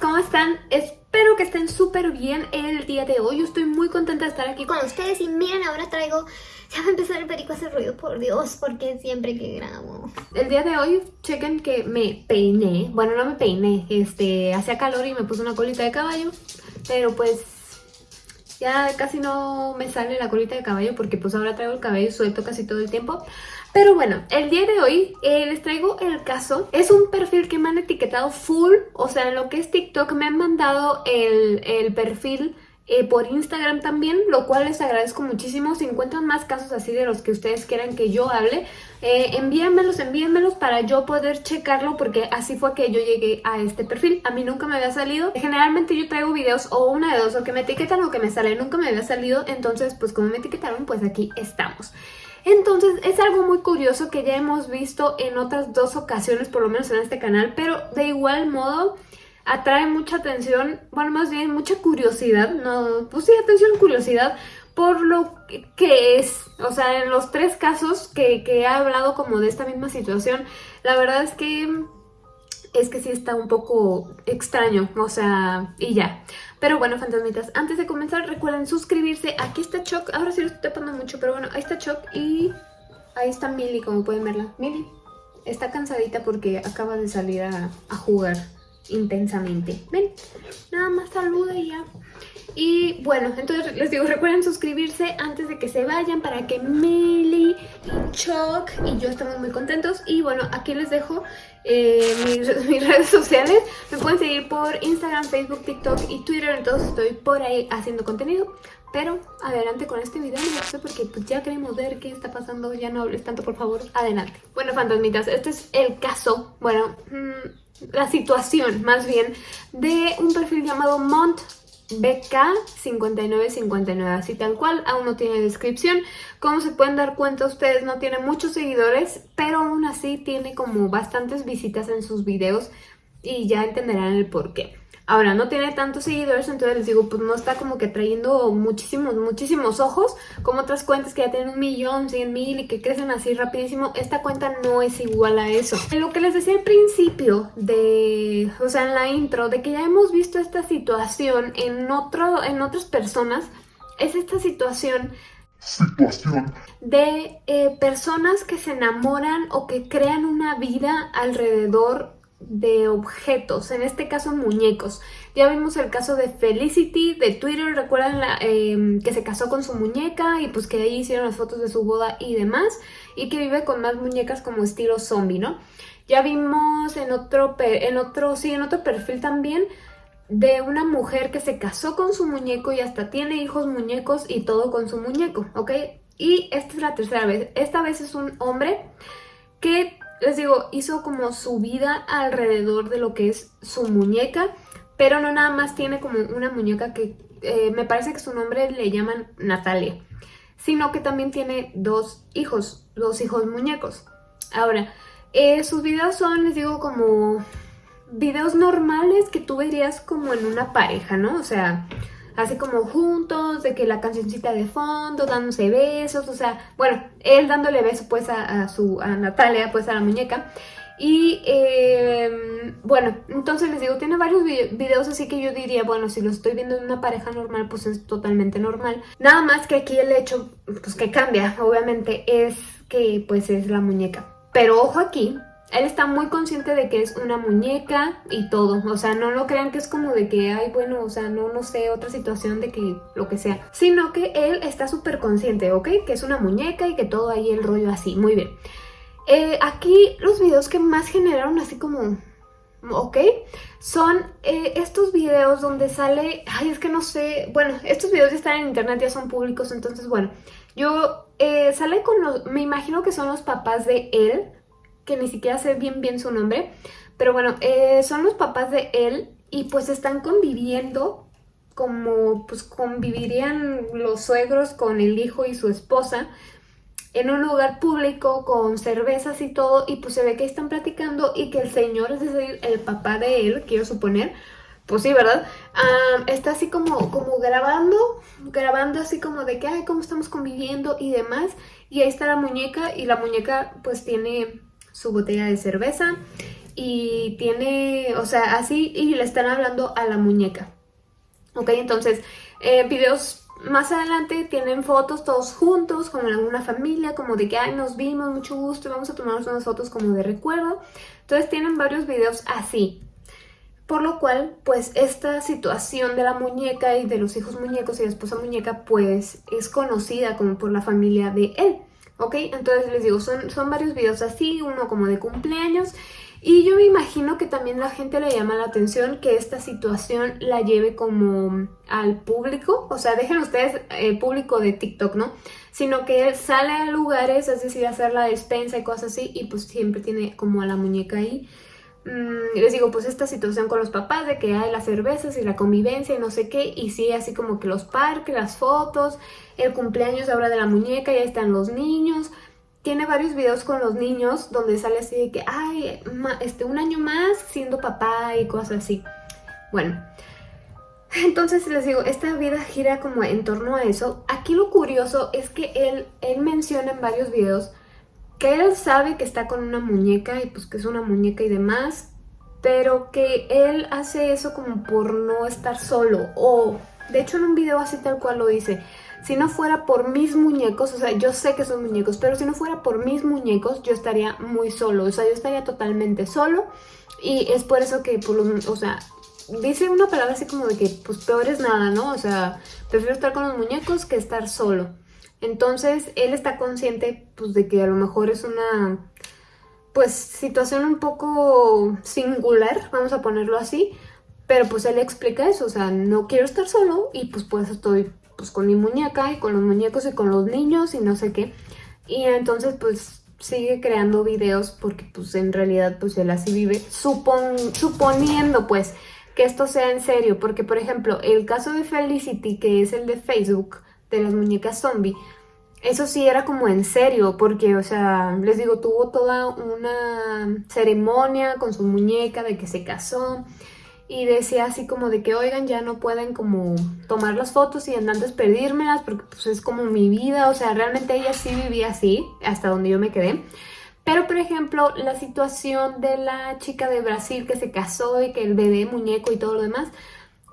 ¿cómo están? Espero que estén súper bien el día de hoy. Estoy muy contenta de estar aquí con ustedes y miren, ahora traigo... Ya va a empezar el perico a hacer ruido, por Dios, porque siempre que grabo. El día de hoy, chequen que me peiné. Bueno, no me peiné, este, hacía calor y me puse una colita de caballo. Pero pues ya casi no me sale la colita de caballo porque pues ahora traigo el cabello suelto casi todo el tiempo. Pero bueno, el día de hoy eh, les traigo el caso. Es un perfil que me han etiquetado full, o sea, en lo que es TikTok me han mandado el, el perfil eh, por Instagram también, lo cual les agradezco muchísimo. Si encuentran más casos así de los que ustedes quieran que yo hable, eh, envíenmelos, envíenmelos para yo poder checarlo porque así fue que yo llegué a este perfil. A mí nunca me había salido. Generalmente yo traigo videos o una de dos, o que me etiquetan o que me sale. Nunca me había salido, entonces pues como me etiquetaron, pues aquí estamos. Entonces es algo muy curioso que ya hemos visto en otras dos ocasiones, por lo menos en este canal, pero de igual modo atrae mucha atención, bueno, más bien mucha curiosidad, no, pues sí, atención, curiosidad, por lo que es, o sea, en los tres casos que, que he hablado como de esta misma situación, la verdad es que es que sí está un poco extraño, o sea, y ya. Pero bueno, fantasmitas, antes de comenzar recuerden suscribirse. Aquí está Choc, ahora sí lo estoy tapando mucho, pero bueno, ahí está Choc y ahí está Milly, como pueden verla. Milly está cansadita porque acaba de salir a, a jugar intensamente. Ven, nada más saluda y ya. Y bueno, entonces les digo, recuerden suscribirse antes de que se vayan para que Milly y Chuck y yo estemos muy contentos. Y bueno, aquí les dejo eh, mis, redes sociales. Me pueden seguir por Instagram, Facebook, TikTok y Twitter. Entonces estoy por ahí haciendo contenido. Pero adelante con este video, no porque pues ya queremos ver qué está pasando. Ya no hables tanto, por favor. Adelante. Bueno, fantasmitas, este es el caso. Bueno, mmm, la situación más bien de un perfil llamado Mont BK5959, así tal cual, aún no tiene descripción. Como se pueden dar cuenta ustedes, no tiene muchos seguidores, pero aún así tiene como bastantes visitas en sus videos y ya entenderán el por qué. Ahora, no tiene tantos seguidores, entonces les digo, pues no está como que trayendo muchísimos, muchísimos ojos, como otras cuentas que ya tienen un millón, cien mil y que crecen así rapidísimo. Esta cuenta no es igual a eso. Lo que les decía al principio de, o sea, en la intro, de que ya hemos visto esta situación en, otro, en otras personas, es esta situación situación de eh, personas que se enamoran o que crean una vida alrededor de objetos, en este caso muñecos. Ya vimos el caso de Felicity de Twitter, recuerdan eh, que se casó con su muñeca y pues que ahí hicieron las fotos de su boda y demás, y que vive con más muñecas como estilo zombie, ¿no? Ya vimos en otro, en otro, sí, en otro perfil también de una mujer que se casó con su muñeco y hasta tiene hijos muñecos y todo con su muñeco, ¿ok? Y esta es la tercera vez. Esta vez es un hombre que les digo, hizo como su vida alrededor de lo que es su muñeca, pero no nada más tiene como una muñeca que eh, me parece que su nombre le llaman Natalia, sino que también tiene dos hijos, dos hijos muñecos. Ahora, eh, sus videos son, les digo, como videos normales que tú verías como en una pareja, ¿no? O sea, así como juntos, de que la cancioncita de fondo, dándose besos, o sea, bueno, él dándole beso pues a, su, a Natalia, pues a la muñeca. Y eh, bueno, entonces les digo, tiene varios videos así que yo diría, bueno, si lo estoy viendo en una pareja normal, pues es totalmente normal. Nada más que aquí el hecho, pues que cambia, obviamente, es que pues es la muñeca. Pero ojo aquí, él está muy consciente de que es una muñeca y todo. O sea, no lo crean que es como de que, ay, bueno, o sea, no, no sé, otra situación de que lo que sea. Sino que él está súper consciente, ¿ok? Que es una muñeca y que todo ahí el rollo así. Muy bien. Eh, aquí los videos que más generaron así como... ¿ok? Son eh, estos videos donde sale... Ay, es que no sé... Bueno, estos videos ya están en internet, ya son públicos, entonces, bueno. Yo... Eh, sale con los... Me imagino que son los papás de él, que ni siquiera sé bien bien su nombre, pero bueno, eh, son los papás de él y pues están conviviendo como pues convivirían los suegros con el hijo y su esposa en un lugar público con cervezas y todo y pues se ve que están platicando y que el señor, es decir, el papá de él, quiero suponer, pues sí, ¿verdad? está así como, como grabando, grabando así como de que, ay, cómo estamos conviviendo y demás. Y ahí está la muñeca y la muñeca pues tiene su botella de cerveza y tiene, o sea, así y le están hablando a la muñeca. Ok, entonces, eh, videos más adelante tienen fotos todos juntos, como en una familia, como de que, nos vimos, mucho gusto, vamos a tomarnos unas fotos como de recuerdo. Entonces tienen varios videos así. Por lo cual, pues esta situación de la muñeca y de los hijos muñecos y la esposa muñeca, pues es conocida como por la familia de él. ¿Ok? Entonces les digo, son, son varios videos así, uno como de cumpleaños y yo me imagino que también la gente le llama la atención que esta situación la lleve como al público, o sea, dejen ustedes el público de TikTok, ¿no? Sino que él sale a lugares, es decir, a hacer la despensa y cosas así, y pues siempre tiene como a la muñeca ahí. Mm, les digo, pues esta situación con los papás de que hay las cervezas y la convivencia y no sé qué, y sí, así como que los parques, las fotos, el cumpleaños ahora de la muñeca, ya están los niños, tiene varios videos con los niños donde sale así de que, ay, este, un año más siendo papá y cosas así. Bueno, entonces les digo, esta vida gira como en torno a eso. Aquí lo curioso es que él, él menciona en varios videos que él sabe que está con una muñeca y pues que es una muñeca y demás, pero que él hace eso como por no estar solo. O, de hecho en un video así tal cual lo dice, si no fuera por mis muñecos, o sea, yo sé que son muñecos, pero si no fuera por mis muñecos, yo estaría muy solo, o sea, yo estaría totalmente solo y es por eso que, por los, o sea, dice una palabra así como de que, pues peor es nada, ¿no? O sea, prefiero estar con los muñecos que estar solo. Entonces, él está consciente, pues, de que a lo mejor es una, pues, situación un poco singular, vamos a ponerlo así, pero pues él explica eso, o sea, no quiero estar solo y pues pues estoy pues con mi muñeca y con los muñecos y con los niños y no sé qué. Y entonces pues sigue creando videos porque pues en realidad pues él así vive, supon, suponiendo pues que esto sea en serio, porque por ejemplo el caso de Felicity que es el de Facebook, de las muñecas zombie, eso sí era como en serio, porque, o sea, les digo, tuvo toda una ceremonia con su muñeca de que se casó y decía así como de que, oigan, ya no pueden como tomar las fotos y antes pedírmelas porque pues es como mi vida, o sea, realmente ella sí vivía así, hasta donde yo me quedé. Pero, por ejemplo, la situación de la chica de Brasil que se casó y que el bebé, muñeco y todo lo demás,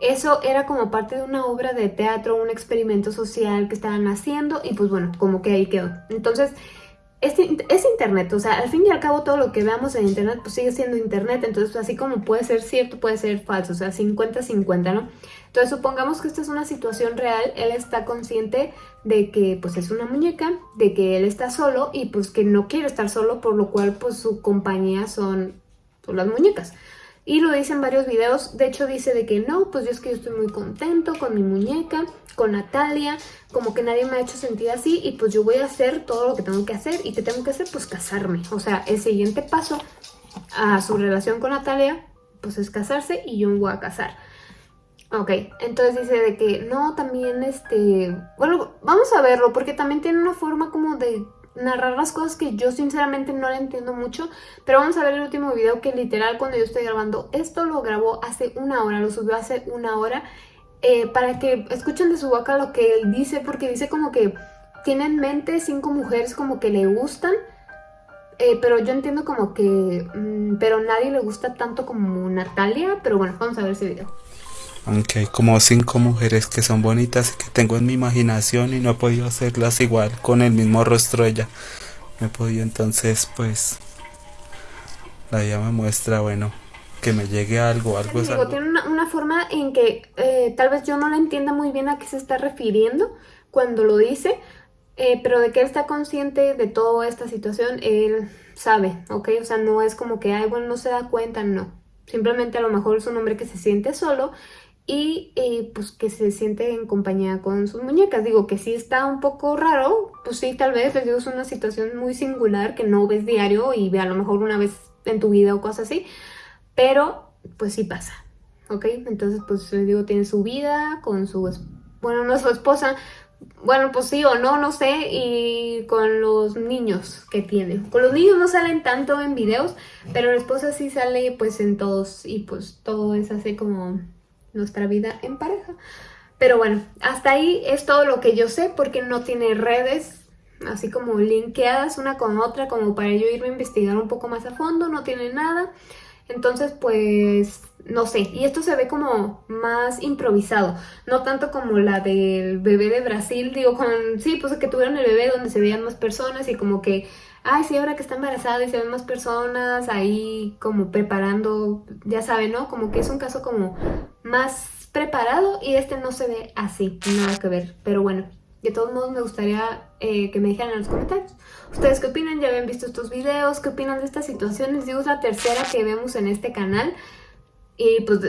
eso era como parte de una obra de teatro, un experimento social que estaban haciendo y pues bueno, como que ahí quedó. Entonces, es, internet, o sea, al fin y al cabo todo lo que veamos en internet pues sigue siendo internet, entonces así como puede ser cierto, puede ser falso, o sea, 50-50, ¿no? Entonces supongamos que esta es una situación real, él está consciente de que pues es una muñeca, de que él está solo y pues que no quiere estar solo, por lo cual pues su compañía son, son las muñecas. Y lo dice en varios videos, de hecho dice de que no, pues yo es que yo estoy muy contento con mi muñeca, con Natalia, como que nadie me ha hecho sentir así y pues yo voy a hacer todo lo que tengo que hacer y que tengo que hacer pues casarme. O sea, el siguiente paso a su relación con Natalia pues es casarse y yo me voy a casar. Ok, entonces dice de que no, también este... Bueno, vamos a verlo porque también tiene una forma como de narrar las cosas que yo sinceramente no le entiendo mucho, pero vamos a ver el último video que literal cuando yo estoy grabando esto lo grabó hace una hora, lo subió hace una hora, eh, para que escuchen de su boca lo que él dice, porque dice como que tiene en mente cinco mujeres como que le gustan, eh, pero yo entiendo como que, mm, pero nadie le gusta tanto como Natalia, pero bueno, vamos a ver ese video. Aunque hay como cinco mujeres que son bonitas y que tengo en mi imaginación y no he podido hacerlas igual con el mismo rostro ella. Me he podido entonces pues la ella me muestra, bueno, que me llegue algo, algo es algo. Tiene una, forma en que eh, tal vez yo no la entienda muy bien a qué se está refiriendo cuando lo dice, eh, pero de que él está consciente de toda esta situación, él sabe, ¿ok? O sea, no es como que, ay, bueno, no se da cuenta, no. Simplemente a lo mejor es un hombre que se siente solo y eh, pues que se siente en compañía con sus muñecas. Digo que sí está un poco raro, pues sí, tal vez, les digo, es una situación muy singular que no ves diario y ve a lo mejor una vez en tu vida o cosas así, pero pues sí pasa, ¿ok? Entonces pues les digo, tiene su vida con su, bueno, no su esposa, bueno, pues sí o no, no sé, y con los niños que tiene. Con los niños no salen tanto en videos, pero la esposa sí sale pues en todos y pues todo es así como nuestra vida en pareja. Pero bueno, hasta ahí es todo lo que yo sé porque no tiene redes así como linkeadas una con otra como para yo irme a investigar un poco más a fondo, no tiene nada. Entonces, pues, no sé. Y esto se ve como más improvisado. No tanto como la del bebé de Brasil. Digo, con, sí, pues que tuvieron el bebé donde se veían más personas y como que, ay, sí, ahora que está embarazada y se ven más personas ahí como preparando, ya saben, ¿no? Como que es un caso como más preparado y este no se ve así, nada que ver. Pero bueno, de todos modos me gustaría eh, que me dijeran en los comentarios. ¿Ustedes qué opinan? ¿Ya habían visto estos videos? ¿Qué opinan de estas situaciones? Digo, es la tercera que vemos en este canal. Y pues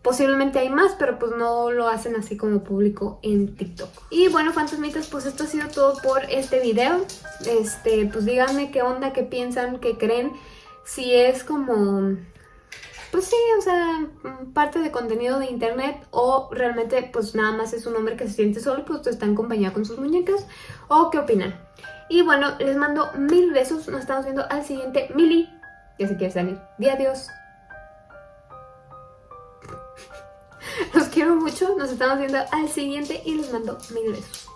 posiblemente hay más, pero pues no lo hacen así como público en TikTok. Y bueno, fantasmitas, pues esto ha sido todo por este video. Este, pues díganme qué onda, qué piensan, qué creen. Si es como pues sí, o sea, parte de contenido de internet o realmente pues nada más es un hombre que se siente solo, pues está en compañía con sus muñecas o qué opinan. Y bueno, les mando mil besos, nos estamos viendo al siguiente Mili, que se quiere salir. Di adiós. Los quiero mucho, nos estamos viendo al siguiente y les mando mil besos.